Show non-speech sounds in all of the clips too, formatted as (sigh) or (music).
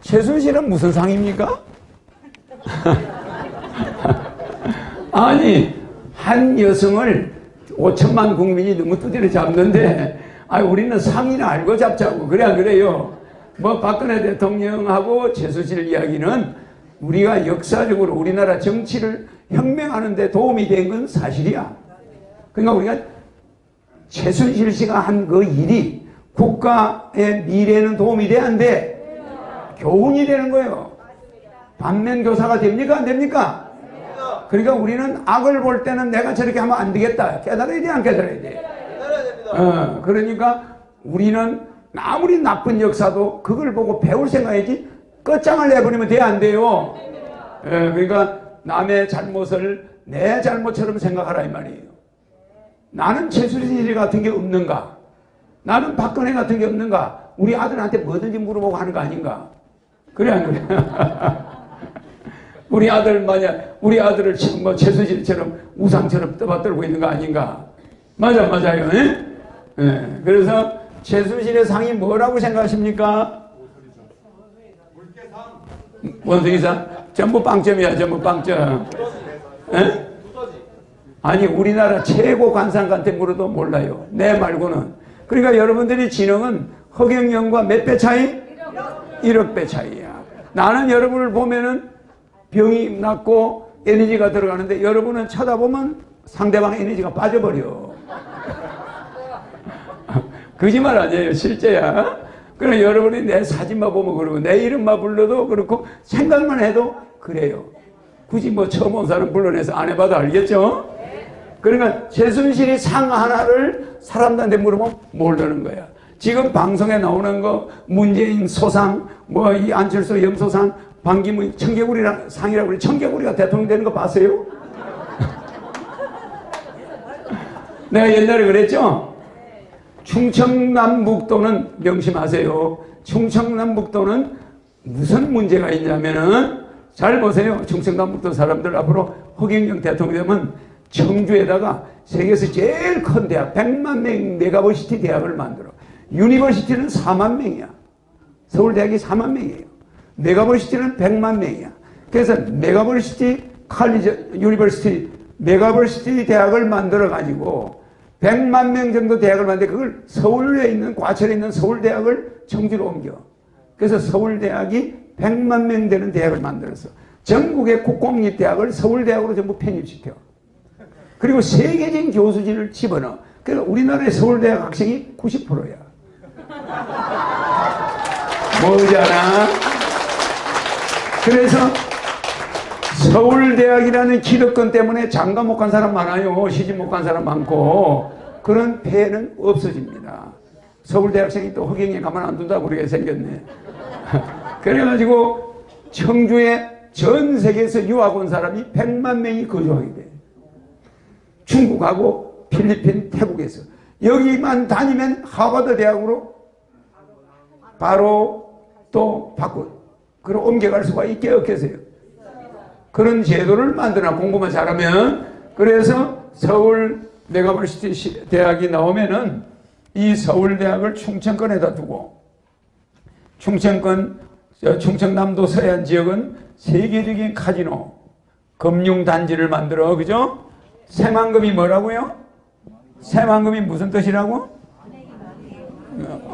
최순실은 무슨 상입니까? (laughs) 아니 한 여성을 5천만 국민이 너무 두드려 잡는데 아 우리는 상이나 알고 잡자고 그래 안 그래요? 뭐 박근혜 대통령하고 최순실 이야기는 우리가 역사적으로 우리나라 정치를 혁명하는 데 도움이 된 건 사실이야. 그러니까 우리가 최순실 씨가 한 그 일이 국가의 미래는 도움이 돼안 돼? 교훈이 되는 거예요. 반면 교사가 됩니까 안 됩니까? 그러니까 우리는 악을 볼 때는 내가 저렇게 하면 안 되겠다. 깨달아야 돼, 안 깨달아야 돼? 어, 그러니까 우리는 아무리 나쁜 역사도 그걸 보고 배울 생각이지 끝장을 내버리면 돼, 안 돼요? 예, 그러니까 남의 잘못을 내 잘못처럼 생각하라 이 말이에요. 나는 최순실 같은 게 없는가? 나는 박근혜 같은 게 없는가? 우리 아들한테 뭐든지 물어보고 하는 거 아닌가? 그래 안 그래? (laughs) 우리 아들 만약 우리 아들을 뭐 최순실처럼 우상처럼 떠받들고 있는 거 아닌가? 맞아 맞아요. 예? 예. 그래서 최순실의 상이 뭐라고 생각하십니까? 원숭이상? 전부 빵점이야 전부 빵점. 예? 아니 우리나라 최고 관상한테 물어도 몰라요. 내 말고는. 그러니까 여러분들이 지능은 허경영과 몇 배 차이? 1억 배 차이야. 나는 여러분을 보면은 병이 낫고 에너지가 들어가는데 여러분은 쳐다보면 상대방 에너지가 빠져버려. (laughs) 거짓말 아니에요. 실제야. 그럼 여러분이 내 사진만 보면 그러고 내 이름만 불러도 그렇고 생각만 해도 그래요. 굳이 뭐 처음 온 사람 불러내서 안 해봐도 알겠죠? 그러니까 최순실이 상 하나를 사람들한테 물으면 모르는 거야. 지금 방송에 나오는 거 문재인 소상 뭐 이 안철수 염소상 반기문 청개구리랑 상이라고 그래 청개구리가 대통령 되는 거 봤어요? (laughs) 내가 옛날에 그랬죠? 충청남북도는 명심하세요. 충청남북도는 무슨 문제가 있냐면은 잘 보세요. 충청남북도 사람들 앞으로 허경영 대통령 되면 청주에다가 세계에서 제일 큰 대학 100만 명 megaversity 대학을 만들어. University는 4만 명이야. 서울대학이 4만 명이에요. Megaversity는 100만 명이야. 그래서 megaversity college university megaversity 대학을 만들어 가지고 100만 명 정도 대학을 만드는데 그걸 서울에 있는 과천에 있는 서울대학을 청주로 옮겨. 그래서 서울대학이 100만 명 되는 대학을 만들어서 전국의 국공립대학을 서울대학으로 전부 편입시켜. 그리고 세계적인 교수진을 집어넣어. 그래서 우리나라의 서울대학 학생이 90%야. 뭐잖아. 그래서 서울대학이라는 기득권 때문에 장가 못간 사람 많아요. 시집 못 간 사람 많고 그런 폐해는 없어집니다. 서울대 학생이 또 허경에 가만 안 둔다고 그렇게 생겼네. (laughs) 그래가지고 청주에 전 세계에서 유학 온 사람이 100만 명이 거주하게 돼. 중국하고 필리핀, 태국에서. 여기만 다니면 하버드 대학으로 바로 또 바꾸, 그럼 옮겨갈 수가 있게 없겠어요. 그런 제도를 만드나 공부만 잘하면 그래서 서울 메가버시티 대학이 나오면은 이 서울대학을 충청권에다 두고 충청권 충청남도 서해안 지역은 세계적인 카지노 금융단지를 만들어 그죠? 새만금이 뭐라고요? 새만금이 무슨 뜻이라고?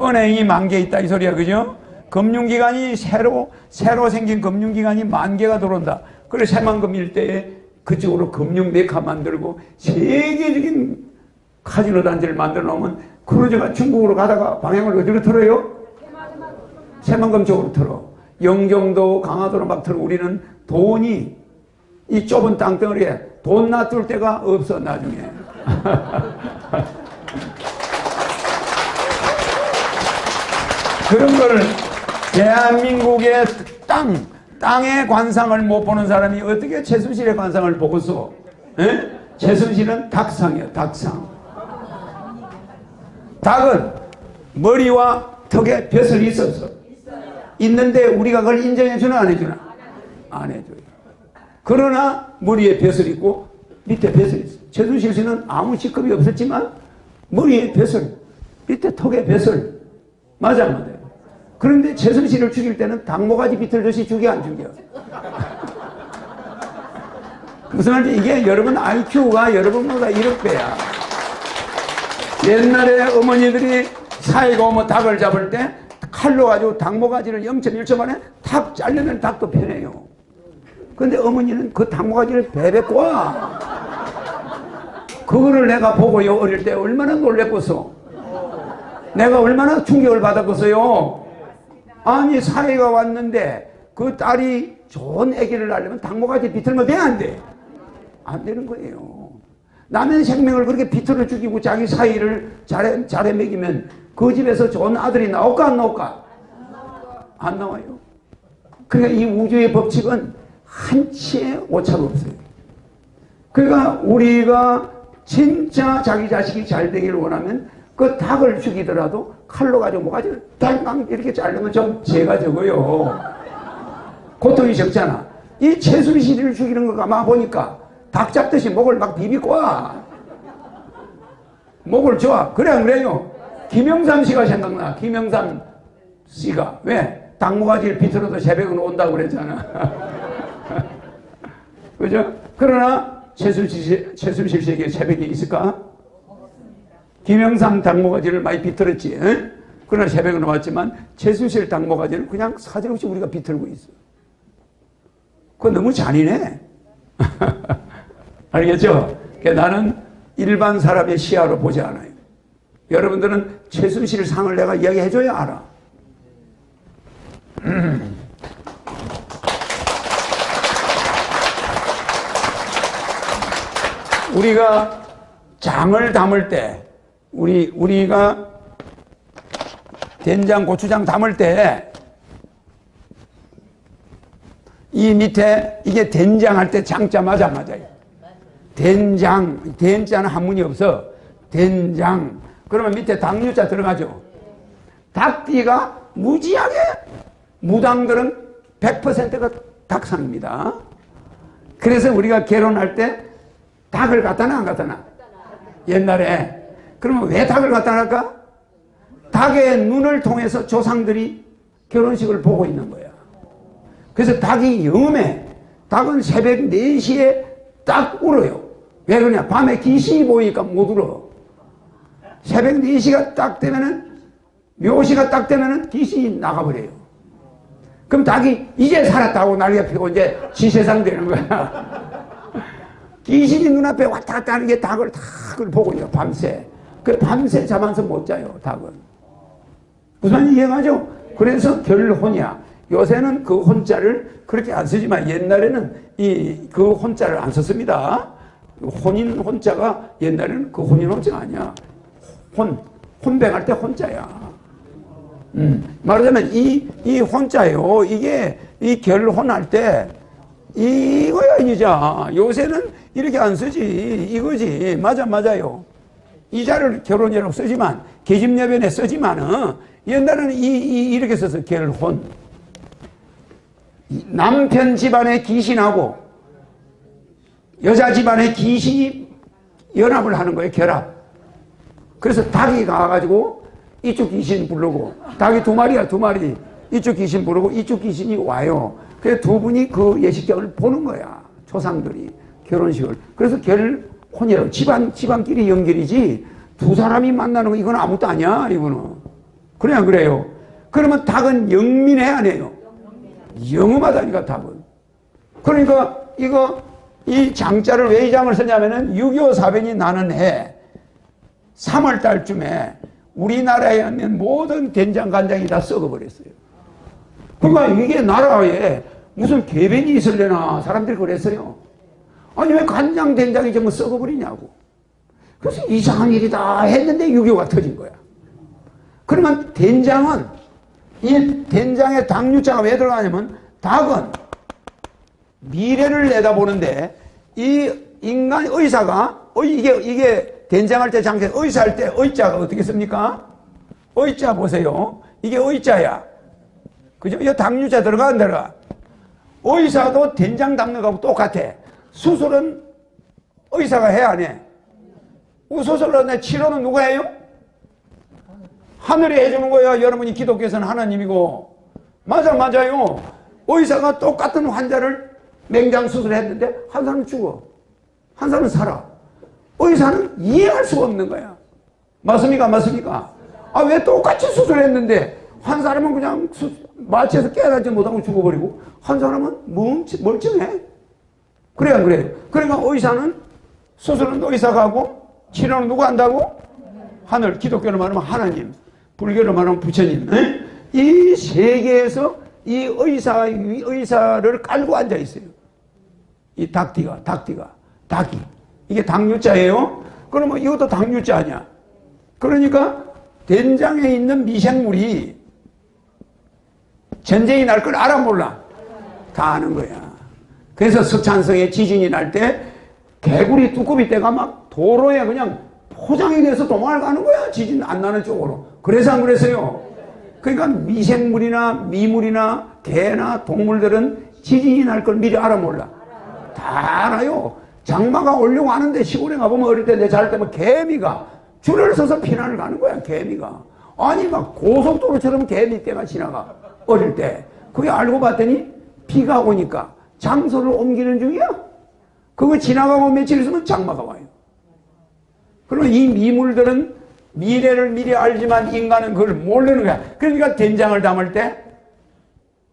은행이 만 개 있다 이 소리야 그죠? 금융기관이 새로 새로 생긴 금융기관이 만 개가 들어온다. 그래 새만금 일대에 그쪽으로 금융 메카 만들고 세계적인 카지노 단지를 만들어 놓으면 크루즈가 중국으로 가다가 방향을 어디로 틀어요? 새만금 쪽으로 틀어. 영종도 강화도로 막 틀어. 우리는 돈이 이 좁은 땅덩어리에 돈 놔둘 데가 없어 나중에. (laughs) 그런 거를 대한민국의 땅 땅의 관상을 못 보는 사람이 어떻게 최순실의 관상을 보고서 에? 최순실은 닭상이야 닭상. 닭은 머리와 턱에 벼슬이 있어서. 있는데 우리가 그걸 인정해 주나 안 해주나? 안 해줘요 그러나 머리에 벼슬이 있고 밑에 벼슬이 있어 최순실 씨는 아무 직급이 없었지만 머리에 벼슬 밑에 턱에 벼슬 맞아, 맞아요. 그런데 최순실을 죽일 때는 닭모가지 비틀듯이 죽여, 안 죽여? (laughs) 무슨 말인지 이게 여러분 IQ가 여러분보다 1억배야. 옛날에 어머니들이 사이가 오면 닭을 잡을 때 칼로 가지고 닭모가지를 0.1초 만에 탁 잘려면 닭도 편해요. 근데 어머니는 그 닭모가지를 베베 꼬아. 그거를 내가 보고요, 어릴 때 얼마나 놀랬겠어. 내가 얼마나 충격을 받았겠어요. 아니, 사이가 왔는데 그 딸이 좋은 아기를 낳으려면 닭모가지 비틀면 돼, 안 돼? 안 되는 거예요. 남의 생명을 그렇게 비틀어 죽이고 자기 사이를 잘해, 잘해 먹이면 그 집에서 좋은 아들이 나올까 안 나올까? 안 나와요. 그러니까 이 우주의 법칙은 한치의 오차가 없어요. 그러니까 우리가 진짜 자기 자식이 잘 되기를 원하면 그 닭을 죽이더라도 칼로 가지고 뭐가지를 땅땅 이렇게 자르면 좀 죄가 적어요. 고통이 적잖아. 이 최순실을 죽이는 거 가만 보니까 닭 잡듯이 목을 막 비비꼬아. 목을 좋아. 그래 안 그래요? 김영삼 씨가 생각나. 김영삼 씨가. 왜? 닭모가지를 비틀어도 새벽은 온다고 그랬잖아. (laughs) 그죠? 그러나 최순실, 최순실 씨에게 새벽이 있을까? 김영삼 닭모가지를 많이 비틀었지. 에? 그러나 새벽은 왔지만 최순실 닭모가지를 그냥 사정없이 우리가 비틀고 있어. 그거 너무 잔인해. (laughs) 알겠죠? 그러니까 나는 일반 사람의 시야로 보지 않아요. 여러분들은 최순실 상을 내가 이야기해줘야 알아. (clears throat) 우리가 장을 담을 때, 우리, 우리가 된장, 고추장 담을 때, 이 밑에 이게 된장 할 때 장자 맞아 맞아요. 된장, 된자는 한문이 없어. 된장. 그러면 밑에 당류자 들어가죠. 닭띠가 무지하게 무당들은 100%가 닭상입니다. 그래서 우리가 결혼할 때 닭을 갖다 놔, 안 갖다 놔? 옛날에. 그러면 왜 닭을 갖다 놨까? 닭의 눈을 통해서 조상들이 결혼식을 보고 있는 거야. 그래서 닭이 영음해. 닭은 새벽 4시에 딱 울어요. 왜 그러냐? 밤에 귀신이 보이니까 못 울어. 새벽 4시가 딱 되면은, 묘시가 딱 되면은 귀신이 나가버려요. 그럼 닭이 이제 살았다고 난리가 피고 이제 지세상 되는 거야. 귀신이 눈앞에 왔다 갔다 하는 게 닭을 닭을 보고 있어, 밤새. 그 밤새 잠안서 못 자요, 닭은. 무슨 이해가죠? 그래서 결혼이야. 요새는 그 혼자를 그렇게 안 쓰지만 옛날에는 이 그 혼자를 안 썼습니다. 혼인 혼자가 옛날에는 그 혼인 혼자가 아니야. 혼, 혼백할 때 혼자야. 음, 말하자면 이, 이 혼자요. 이게 이 결혼할 때 이거야, 이자. 요새는 이렇게 안 쓰지. 이거지. 맞아, 맞아요. 이자를 결혼이라고 쓰지만, 계집여변에 쓰지만은, 옛날에는 이, 이, 이렇게 써서 결혼. 남편 집안의 귀신하고 여자 집안의 귀신이 연합을 하는 거예요, 결합. 그래서 닭이 가가지고 이쪽 귀신 부르고, 닭이 두 마리야, 두 마리. 이쪽 귀신 부르고, 이쪽 귀신이 와요. 그래서 두 분이 그 예식장을 보는 거야, 조상들이. 결혼식을. 그래서 결 혼이라고. 집안, 집안끼리 연결이지, 두 사람이 만나는 거, 이건 아무것도 아니야, 이거는. 그래, 안 그래요? 그러면 닭은 영민해, 안 해요? 영음하다니까, 닭은. 그러니까, 이거, 이 장자를 왜 이 장을 쓰냐면은 6.25 사변이 나는 해 3월 달쯤에 우리나라에 있는 모든 된장 간장이 다 썩어버렸어요. 그러니까 이게 나라에 무슨 개변이 있을래나 사람들이 그랬어요. 아니 왜 간장 된장이 전부 썩어버리냐고. 그래서 이상한 일이다 했는데 6.25가 터진 거야. 그러면 된장은 이 된장에 당류자가 왜 들어가냐면 닭은 미래를 내다보는데 이 인간 의사가 어, 이게 이게 된장할 때 장세 의사할 때 의자가 어떻게 씁니까? 의자 보세요. 이게 의자야. 그죠? 이 당류자 들어가 안 들어가? 의사도 된장 담는 거하고 똑같아. 수술은 의사가 해 안 해? 수술은 치료는 누가 해요? 하늘이 해주는 거야. 여러분이 기독교에서는 하나님이고. 맞아, 맞아요. 의사가 똑같은 환자를 맹장 수술했는데 한 사람은 죽어. 한 사람은 살아. 의사는 이해할 수가 없는 거야. 맞습니까? 맞습니까? 아, 왜 똑같이 수술했는데 한 사람은 그냥 수, 마취해서 깨닫지 못하고 죽어버리고 한 사람은 멀치, 멀쩡해. 그래, 안 그래요? 그러니까 의사는 수술은 의사가 하고 치료는 누가 한다고? 하늘, 기독교로 말하면 하나님, 불교로 말하면 부처님. 이 세계에서 이 의사, 이 의사를 깔고 앉아 있어요. 이 닭띠가, 닭띠가, 닭이. 이게 당류자예요. 그러면 이것도 당류자 아니야. 그러니까 된장에 있는 미생물이 전쟁이 날 걸 알아 몰라? 다 아는 거야. 그래서 서찬성에 지진이 날 때 개구리 뚜껑이 때가 막 도로에 그냥 포장이 돼서 도망을 가는 거야. 지진 안 나는 쪽으로. 그래서 안 그랬어요. 그러니까 미생물이나 미물이나 개나 동물들은 지진이 날 걸 미리 알아 몰라. 다 알아요. 장마가 오려고 하는데 시골에 가보면 어릴 때 내 잘 때면 개미가 줄을 서서 피난을 가는 거야. 개미가. 아니 막 고속도로처럼 개미 떼가 지나가. 어릴 때. 그게 알고 봤더니 비가 오니까 장소를 옮기는 중이야. 그거 지나가고 며칠 있으면 장마가 와요. 그러면 이 미물들은 미래를 미리 알지만 인간은 그걸 모르는 거야. 그러니까 된장을 담을 때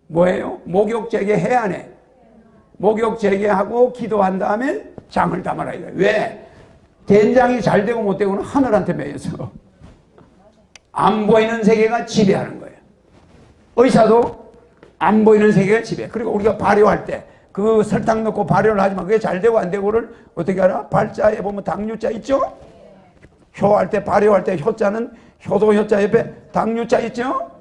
뭐예요? 목욕제게 해야 해. 목욕제게 하고 기도한 다음에 장을 담아라 이거야. 왜? 된장이 잘 되고 못 되고는 하늘한테 매여서 안 보이는 세계가 지배하는 거예요. 의사도 안 보이는 세계가 지배. 그리고 우리가 발효할 때 그 설탕 넣고 발효를 하지만 그게 잘 되고 안 되고를 어떻게 알아? 발자에 보면 당류자 있죠? 효할 때 발효할 때 효자는 효도 효자 옆에 당류자 있죠?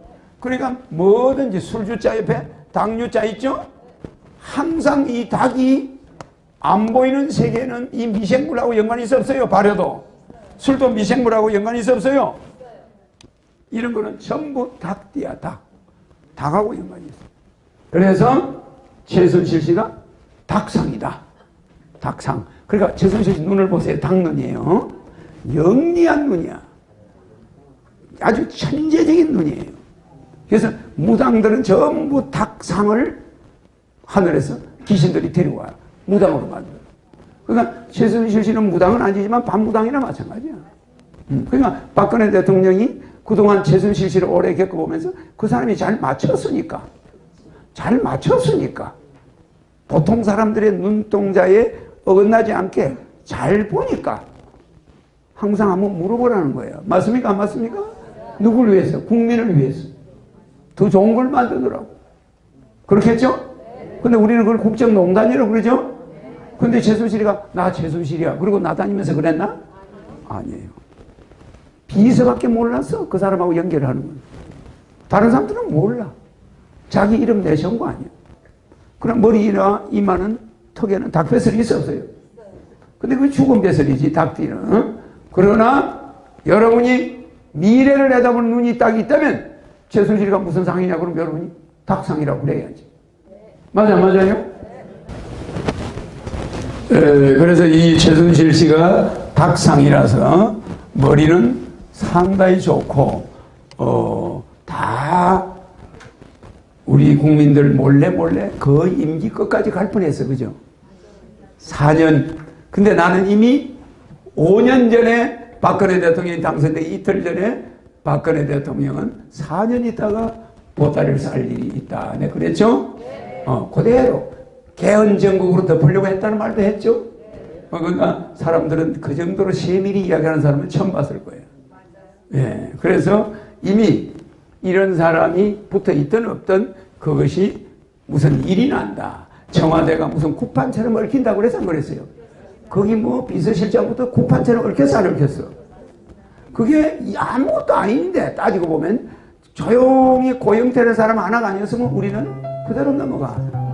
그러니까 뭐든지 술주자 옆에 당류자 있죠? 항상 이 닭이 안 보이는 세계는 이 미생물하고 연관이 있어 없어요? 발효도. 술도 미생물하고 연관이 있어 없어요? 이런 거는 전부 닭띠야, 닭. 닭하고 연관이 있어. 그래서 최순실 씨가 닭상이다. 닭상. 그러니까 최순실 씨 눈을 보세요. 닭눈이에요. 영리한 눈이야. 아주 천재적인 눈이에요. 그래서 무당들은 전부 닭상을 하늘에서 귀신들이 데리고 와요. 무당으로 만들어. 그러니까 최순실 씨는 무당은 아니지만 반무당이나 마찬가지야. 음, 그러니까 박근혜 대통령이 그동안 최순실 씨를 오래 겪어보면서 그 사람이 잘 맞췄으니까. 잘 맞췄으니까. 보통 사람들의 눈동자에 어긋나지 않게 잘 보니까 항상 한번 물어보라는 거예요. 맞습니까? 안 맞습니까? 누굴 위해서? 국민을 위해서. 더 좋은 걸 만들더라고. 그렇겠죠? 근데 우리는 그걸 국정농단이라고 그러죠? 근데 최순실이가 나 최순실이야. 그리고 나다니면서 그랬나? 아니에요. 비서밖에 몰랐어. 그 사람하고 연결하는 건. 다른 사람들은 몰라. 자기 이름 내세운 거 아니야. 그럼 머리나 이마는 턱에는 닭배설이 있어 없어요? 근데 그 죽은 배설이지 닭띠는. 어? 그러나 여러분이 미래를 내다보는 눈이 딱 있다면 최순실이가 무슨 상이냐 그럼 여러분이 닭상이라고 그래야지. 맞아 맞아요? 에, 그래서 이 최순실 씨가 닭상이라서 머리는 상당히 좋고 어, 다 우리 국민들 몰래 몰래 그 임기 끝까지 갈 뻔했어 그죠? 4년 근데 나는 이미 5년 전에 박근혜 대통령이 당선되기 이틀 전에 박근혜 대통령은 4년 있다가 보따리를 쌀 일이 있다. 네, 그랬죠? 어, 그대로 개헌 전국으로 덮으려고 했다는 말도 했죠? 어, 그러니까 사람들은 그 정도로 세밀히 이야기하는 사람은 처음 봤을 거예요. 예, 그래서 이미 이런 사람이 붙어 있든 없든 그것이 무슨 일이 난다. 청와대가 무슨 쿠판처럼 얽힌다고 그래서 안 그랬어요. 거기 뭐 비서실장부터 쿠판처럼 얽혔어 안 얽혔어. 그게 아무것도 아닌데 따지고 보면 조용히 고영태라는 사람 하나가 아니었으면 우리는 그대로 넘어가.